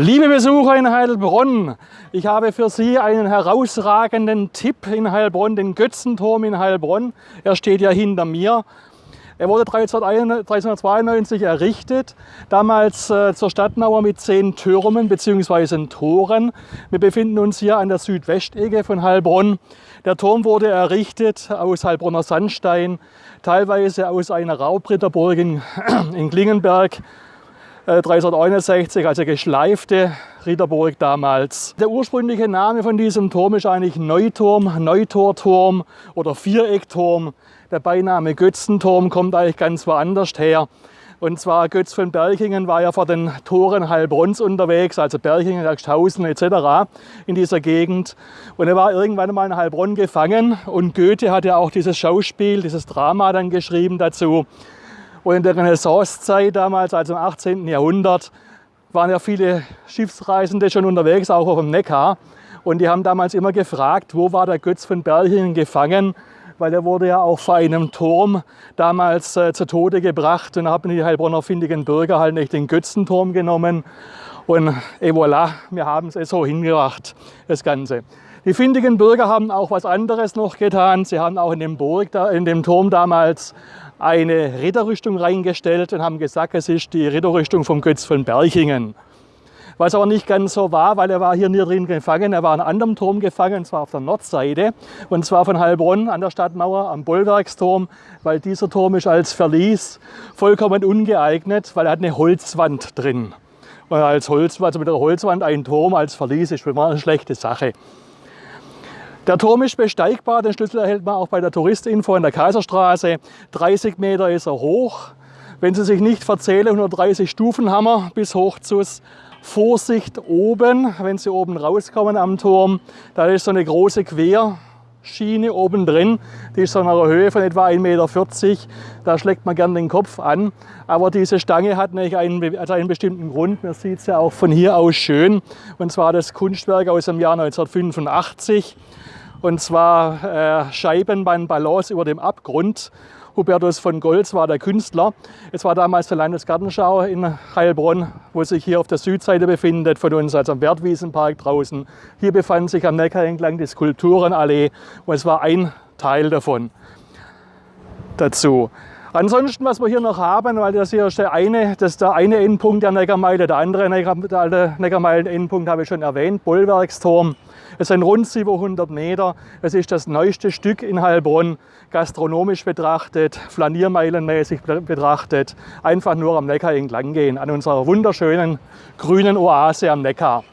Liebe Besucher in Heilbronn, ich habe für Sie einen herausragenden Tipp in Heilbronn, den Götzenturm in Heilbronn. Er steht ja hinter mir. Er wurde 1392 errichtet, damals äh, zur Stadtmauer mit zehn Türmen bzw. Toren. Wir befinden uns hier an der Südwestecke von Heilbronn. Der Turm wurde errichtet aus Heilbronner Sandstein, teilweise aus einer Raubritterburg in, in Klingenberg 1361, äh, also geschleifte Ritterburg damals. Der ursprüngliche Name von diesem Turm ist eigentlich Neuturm, Neutorturm oder Viereckturm. Der Beiname Götzenturm kommt eigentlich ganz woanders her. Und zwar Götz von Berchingen war ja vor den Toren Heilbronns unterwegs, also Berchingen, Axthausen etc. in dieser Gegend. Und er war irgendwann mal in Heilbronn gefangen und Goethe hat ja auch dieses Schauspiel, dieses Drama dann geschrieben dazu. Und in der Renaissancezeit damals, also im 18. Jahrhundert, waren ja viele Schiffsreisende schon unterwegs, auch auf dem Neckar. Und die haben damals immer gefragt, wo war der Götz von Berlingen gefangen, weil er wurde ja auch vor einem Turm damals äh, zu Tode gebracht. Und da haben die Heilbronner findigen Bürger halt nicht den Götzenturm genommen. Und et voilà, wir haben es so hingebracht, das Ganze. Die findigen Bürger haben auch was anderes noch getan. Sie haben auch in dem, Burg, in dem Turm damals eine Ritterrüstung reingestellt und haben gesagt, es ist die Ritterrüstung vom Götz von Berchingen. Was aber nicht ganz so war, weil er war hier nie drin gefangen. Er war an einem anderen Turm gefangen, und zwar auf der Nordseite. Und zwar von Heilbronn an der Stadtmauer am Bollwerksturm, weil dieser Turm ist als Verlies vollkommen ungeeignet, weil er hat eine Holzwand drin. Und als Holz, also mit der Holzwand ein Turm als Verlies ist immer eine schlechte Sache. Der Turm ist besteigbar, den Schlüssel erhält man auch bei der Touristinfo in der Kaiserstraße. 30 Meter ist er hoch. Wenn Sie sich nicht verzählen, 130 Stufen haben wir bis hoch zu Vorsicht oben, wenn Sie oben rauskommen am Turm. Da ist so eine große Querschiene oben drin. Die ist so in einer Höhe von etwa 1,40 Meter. Da schlägt man gern den Kopf an. Aber diese Stange hat nämlich einen, also einen bestimmten Grund. Man sieht es ja auch von hier aus schön. Und zwar das Kunstwerk aus dem Jahr 1985 und zwar äh, Scheibenbahnbalance über dem Abgrund. Hubertus von Goltz war der Künstler. Es war damals der Landesgartenschau in Heilbronn, wo sich hier auf der Südseite befindet von uns, also am Wertwiesenpark draußen. Hier befand sich am Neckar entlang die Skulpturenallee und es war ein Teil davon dazu. Ansonsten, was wir hier noch haben, weil das hier ist der eine, das der eine Endpunkt der Neckarmeile, der andere Neckarmeilen-Endpunkt habe ich schon erwähnt, Bollwerksturm. Es sind rund 700 Meter. Es ist das neueste Stück in Heilbronn, gastronomisch betrachtet, flaniermeilenmäßig betrachtet. Einfach nur am Neckar entlang gehen, an unserer wunderschönen grünen Oase am Neckar.